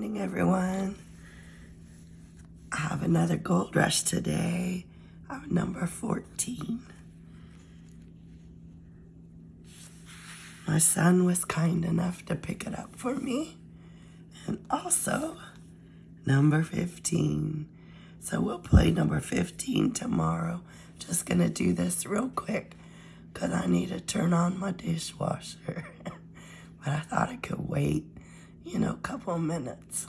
morning, everyone. I have another gold rush today. I'm number 14. My son was kind enough to pick it up for me. And also, number 15. So we'll play number 15 tomorrow. Just gonna do this real quick because I need to turn on my dishwasher. but I thought it could wait you know, a couple minutes.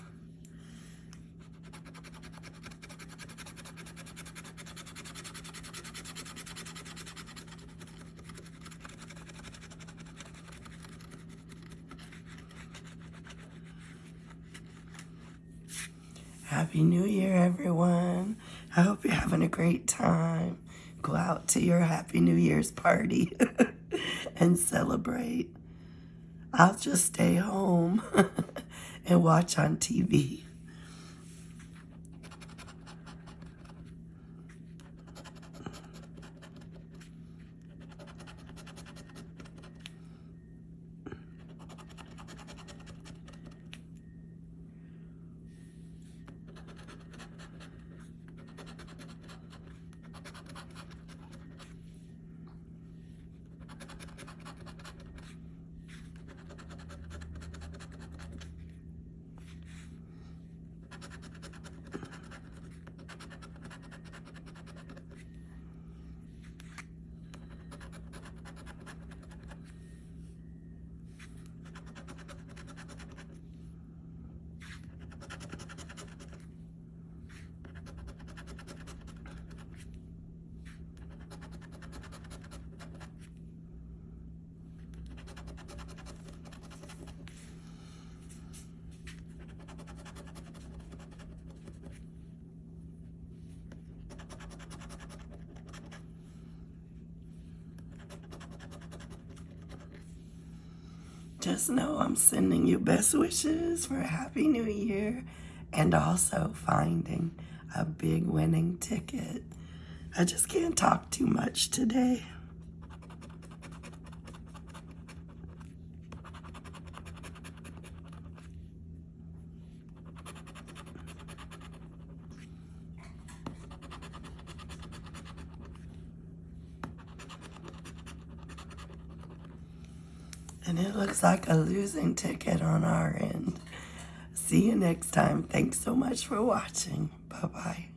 Happy New Year, everyone. I hope you're having a great time. Go out to your Happy New Year's party and celebrate. I'll just stay home and watch on TV. Just know I'm sending you best wishes for a happy new year and also finding a big winning ticket. I just can't talk too much today. And it looks like a losing ticket on our end. See you next time. Thanks so much for watching. Bye-bye.